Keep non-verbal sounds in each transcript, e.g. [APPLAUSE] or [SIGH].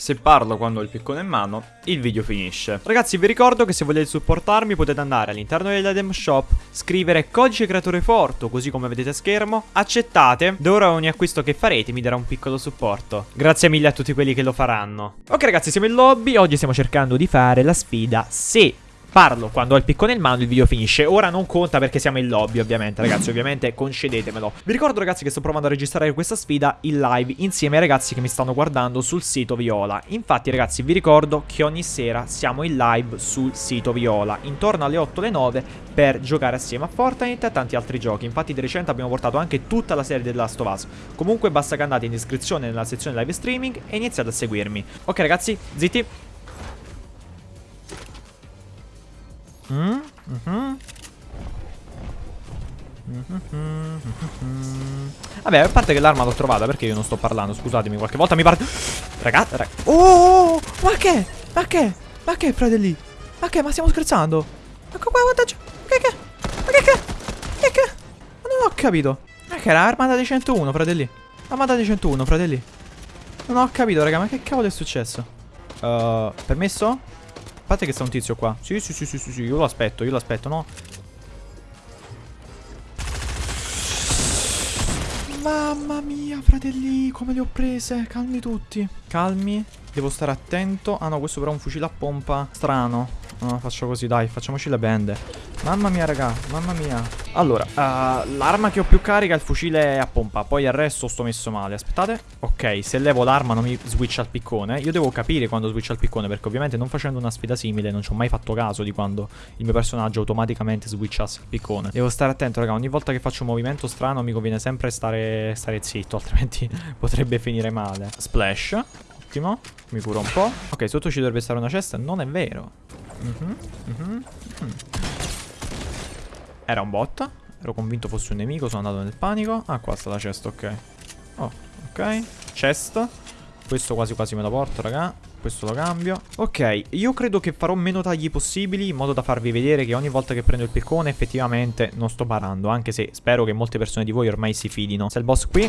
Se parlo quando ho il piccone in mano, il video finisce. Ragazzi, vi ricordo che se volete supportarmi potete andare all'interno dell'item shop, scrivere codice creatore Forto, così come vedete a schermo, accettate, da ora ogni acquisto che farete mi darà un piccolo supporto. Grazie mille a tutti quelli che lo faranno. Ok ragazzi, siamo in lobby, oggi stiamo cercando di fare la sfida se Parlo quando ho il piccone in mano il video finisce. Ora non conta perché siamo in lobby ovviamente. Ragazzi Ovviamente concedetemelo Vi ricordo ragazzi che sto provando a registrare questa sfida in live Insieme ai ragazzi che mi stanno guardando sul sito Viola. Infatti ragazzi vi ricordo che ogni sera siamo in live sul sito Viola Intorno alle 8 alle 9 per giocare assieme a Fortnite e a tanti altri giochi. Infatti di recente abbiamo portato anche tutta la serie della Last of Us. Comunque basta che andate in descrizione nella sezione live streaming e iniziate a seguirmi. Ok ragazzi zitti Mm -hmm. Vabbè, a parte che l'arma l'ho trovata, perché io non sto parlando? Scusatemi, qualche volta mi parte... Ragazzi, rag... Oh, ma che? Ma che? Ma che, fratelli? Ma che? Ma stiamo scherzando? Ma qua, guarda... Che che? Ma che che? Che che? Ma non ho capito. Ma che era armata di 101, fratelli? Armata di 101, fratelli. Non ho capito, raga, ma che cavolo è successo? Uh, permesso? Parte che sta un tizio qua. Sì, sì, sì, sì, sì, sì. io lo aspetto, io lo aspetto, no? Mamma mia, fratelli, come le ho prese. Calmi tutti. Calmi. Devo stare attento. Ah no, questo però è un fucile a pompa strano. No, faccio così, dai, facciamoci le bende. Mamma mia, raga, mamma mia. Allora, uh, l'arma che ho più carica è il fucile a pompa. Poi il resto sto messo male. Aspettate. Ok, se levo l'arma non mi switcha al piccone. Io devo capire quando switcha al piccone, perché ovviamente non facendo una sfida simile non ci ho mai fatto caso di quando il mio personaggio automaticamente switchasse il piccone. Devo stare attento, raga. Ogni volta che faccio un movimento strano mi conviene sempre stare, stare zitto, [LAUGHS] altrimenti potrebbe finire male. Splash. Ottimo. Mi curo un po'. Ok, sotto ci dovrebbe stare una cesta. Non è vero. Mm -hmm, mm Era un bot. Ero convinto fosse un nemico, sono andato nel panico. Ah, qua sta la cesta, ok. Oh, ok. Chest. Questo quasi quasi me lo porto, raga. Questo lo cambio. Ok, io credo che farò meno tagli possibili in modo da farvi vedere che ogni volta che prendo il piccone effettivamente non sto parando. Anche se spero che molte persone di voi ormai si fidino. Se il boss qui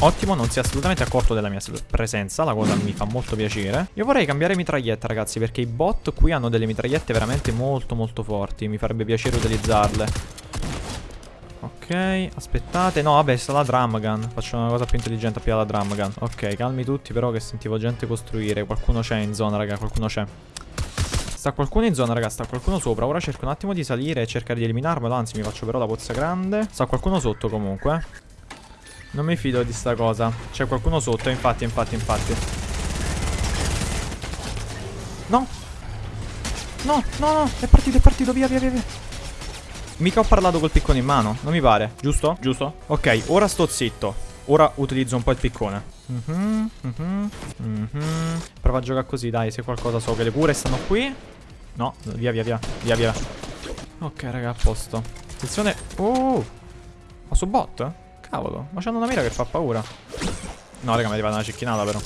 Ottimo, non si è assolutamente accorto della mia presenza, la cosa mi fa molto piacere. Io vorrei cambiare mitraglietta, ragazzi, perché i bot qui hanno delle mitragliette veramente molto molto forti. Mi farebbe piacere utilizzarle. Ok, aspettate. No, vabbè, sta la drum gun. Faccio una cosa più intelligente più la drum gun. Ok, calmi tutti, però che sentivo gente costruire. Qualcuno c'è in zona, raga, qualcuno c'è. Sta qualcuno in zona, raga, sta qualcuno sopra. Ora cerco un attimo di salire e cercare di eliminarmelo. Anzi, mi faccio però la pozza grande. Sta qualcuno sotto comunque. Non mi fido di sta cosa. C'è qualcuno sotto, infatti, infatti, infatti. No. No, no, no. È partito, è partito. Via, via, via. Mica ho parlato col piccone in mano. Non mi pare. Giusto? Giusto? Ok, ora sto zitto. Ora utilizzo un po' il piccone. Mm -hmm, mm -hmm, mm -hmm. Prova a giocare così, dai, se qualcosa so che le cure stanno qui. No, via, via, via. Via, via. Ok, raga, a posto. Attenzione. Oh! Ma su bot? Cavolo, ma c'hanno una mira che fa paura. No, raga, mi è arrivata una cecchinata però.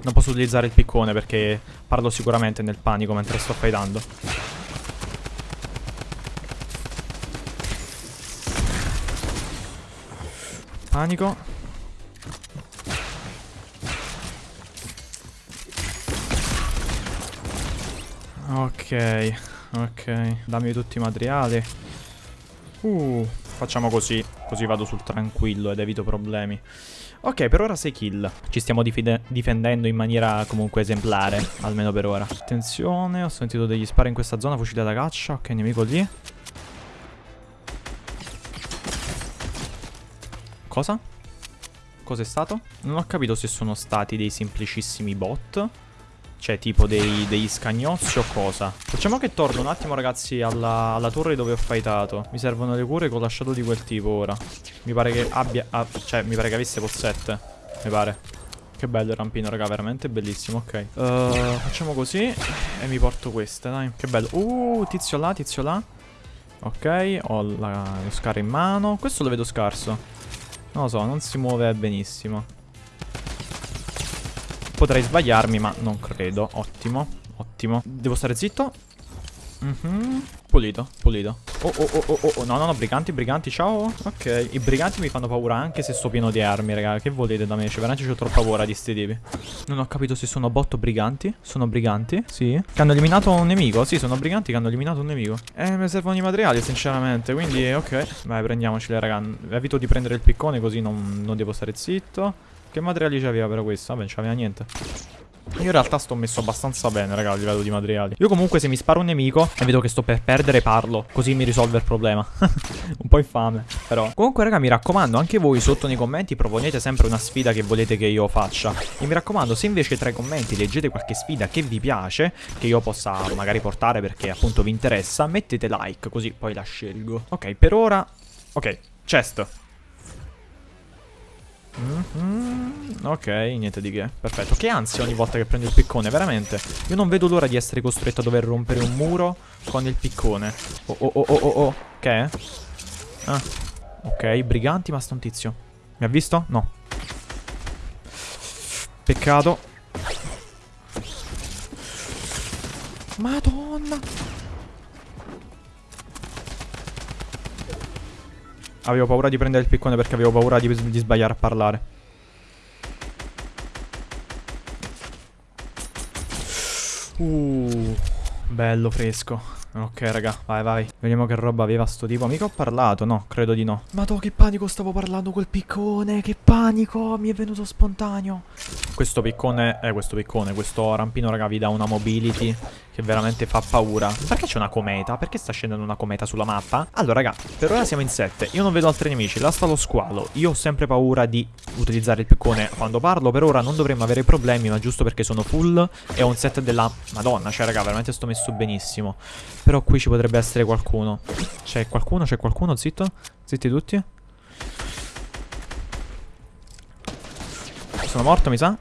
Non posso utilizzare il piccone perché parlo sicuramente nel panico mentre sto fightando. Panico. Ok, ok. Dammi tutti i materiali. Uh, facciamo così. Così vado sul tranquillo ed evito problemi. Ok, per ora 6 kill. Ci stiamo difendendo in maniera comunque esemplare, almeno per ora. Attenzione, ho sentito degli spari in questa zona, fucile da caccia. Ok, nemico lì. Cosa? Cos'è stato? Non ho capito se sono stati dei semplicissimi bot cioè tipo dei, degli scagnozzi o cosa? Facciamo che torno un attimo ragazzi alla, alla torre dove ho fightato. Mi servono le cure con lasciato di quel tipo ora. Mi pare che abbia ah, Cioè mi pare che avesse possette Mi pare. Che bello il rampino raga veramente bellissimo ok. Uh, Facciamo così E mi porto queste dai. Che bello. Uh tizio là tizio là. Ok Ho la, lo scar in mano. Questo lo vedo scarso. Non lo so non si muove benissimo Potrei sbagliarmi, ma non credo. Ottimo, ottimo. Devo stare zitto. Mhm. Pulito, pulito. Oh, oh, oh, oh, oh, no, no, no, briganti, briganti, ciao. Ok, i briganti mi fanno paura anche se sto pieno di armi, raga. Che volete da me? Cioè, veramente ho troppa paura di sti tipi. Non ho capito se sono bot o briganti. Sono briganti? Sì. Che hanno eliminato un nemico? Sì, sono briganti che hanno eliminato un nemico. Eh, mi servono i materiali, sinceramente, quindi, ok. Vai, prendiamoceli, raga. Evito di prendere il piccone così non, non devo stare zitto. Che materiali c'aveva però questo? Vabbè, non c'aveva niente. Io in realtà sto messo abbastanza bene, raga, a livello di materiali. Io comunque se mi sparo un nemico e vedo che sto per perdere, parlo. Così mi risolve il problema. [LAUGHS] un po' infame, però. Comunque, raga, mi raccomando, anche voi sotto nei commenti proponete sempre una sfida che volete che io faccia. E mi raccomando, se invece tra i commenti leggete qualche sfida che vi piace, che io possa magari portare perché appunto vi interessa, mettete like, così poi la scelgo. Ok, per ora... Ok, chest. Mm -hmm. Ok, niente di che. Perfetto. Che ansia ogni volta che prendo il piccone, veramente. Io non vedo l'ora di essere costretto a dover rompere un muro con il piccone. Oh, oh, oh, oh, oh. Che è? Ah. Ok, briganti, ma sta un tizio. Mi ha visto? No. Peccato. Madonna. Avevo paura di prendere il piccone perché avevo paura di, di sbagliare a parlare. Uh, bello fresco. Ok, raga, vai, vai. Vediamo che roba aveva sto tipo. Mica ho parlato, no, credo di no. Madò, che panico stavo parlando col piccone. Che panico, mi è venuto spontaneo. Questo piccone, eh, questo piccone, questo rampino, raga, vi dà una mobility che veramente fa paura. Perché c'è una cometa? Perché sta scendendo una cometa sulla mappa? Allora, raga, per ora siamo in 7. Io non vedo altri nemici. Là sta lo squalo. Io ho sempre paura di utilizzare il piccone quando parlo. Per ora non dovremmo avere problemi, ma giusto perché sono full e ho un set della Madonna. Cioè, raga, veramente sto messo benissimo. Però qui ci potrebbe essere qualcuno. C'è qualcuno? C'è qualcuno? Zitto? Zitti tutti? Sono morto, mi sa?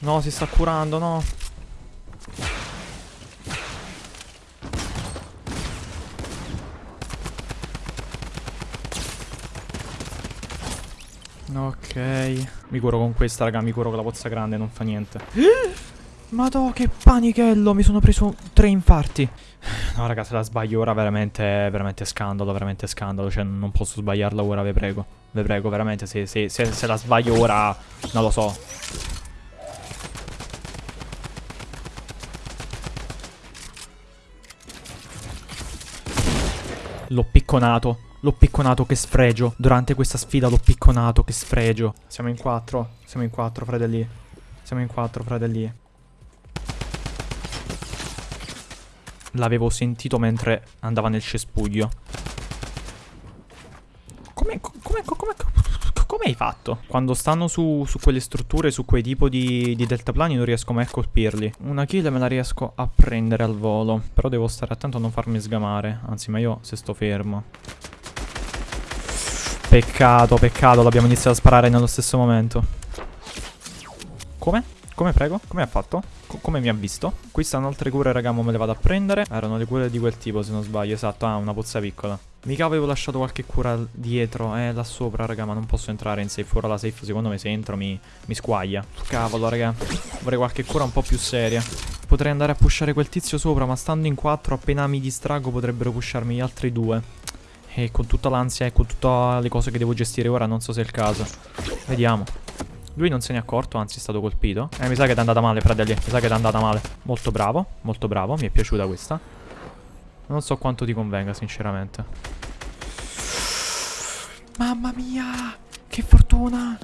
No, si sta curando, no. Ok. Mi curo con questa, raga. Mi curo con la pozza grande, non fa niente. [GASPS] Madò, che panichello. Mi sono preso tre infarti. [SIGHS] No, raga, se la sbaglio ora veramente, veramente scandalo, veramente scandalo. Cioè, non posso sbagliarla ora, ve prego. Ve prego, veramente, se, se, se, se la sbaglio ora, non lo so. L'ho picconato. L'ho picconato, che sfregio. Durante questa sfida l'ho picconato, che sfregio. Siamo in quattro. Siamo in quattro, fratelli. Siamo in quattro, fratelli. L'avevo sentito mentre andava nel cespuglio. Come, come, come, come hai fatto? Quando stanno su, su quelle strutture, su quei tipo di, di deltaplani non riesco mai a colpirli. Una kill me la riesco a prendere al volo. Però devo stare attento a non farmi sgamare. Anzi, ma io se sto fermo. Peccato, peccato, l'abbiamo iniziato a sparare nello stesso momento. Come? Come prego? Come ha fatto? Co come mi ha visto? Qui stanno altre cure, raga, me le vado a prendere. Erano le cure di quel tipo, se non sbaglio. Esatto, ah, una pozza piccola. Mica avevo lasciato qualche cura dietro, eh, là sopra, raga, ma non posso entrare in safe. Ora la safe, secondo me, se entro mi, mi squaglia. Cavolo, raga. Vorrei qualche cura un po' più seria. Potrei andare a pushare quel tizio sopra, ma stando in quattro, appena mi distrago, potrebbero pusharmi gli altri due. E con tutta l'ansia e con tutte le cose che devo gestire ora, non so se è il caso. Vediamo. Lui non se ne è accorto, anzi è stato colpito. Eh, mi sa che è andata male, fratelli. Mi sa che è andata male. Molto bravo, molto bravo. Mi è piaciuta questa. Non so quanto ti convenga, sinceramente. Mamma mia! Che fortuna!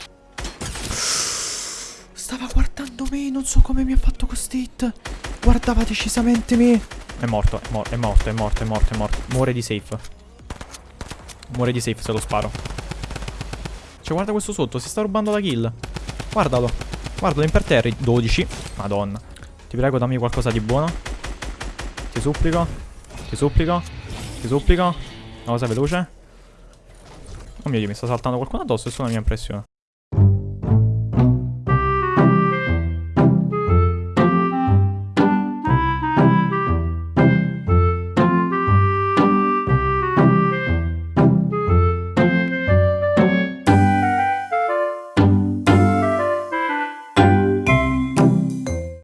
Stava guardando me, non so come mi ha fatto questo hit. Guardava decisamente me. È morto, è, mor è morto, è morto, è morto, è morto. Muore di safe. Muore di safe se lo sparo. Cioè, guarda questo sotto, si sta rubando la kill. Guardalo. Guardalo imperterri. 12. Madonna. Ti prego, dammi qualcosa di buono. Ti supplico. Ti supplico. Ti supplico. Una cosa veloce. Oh mio Dio, mi sta saltando qualcuno addosso, è solo la mia impressione.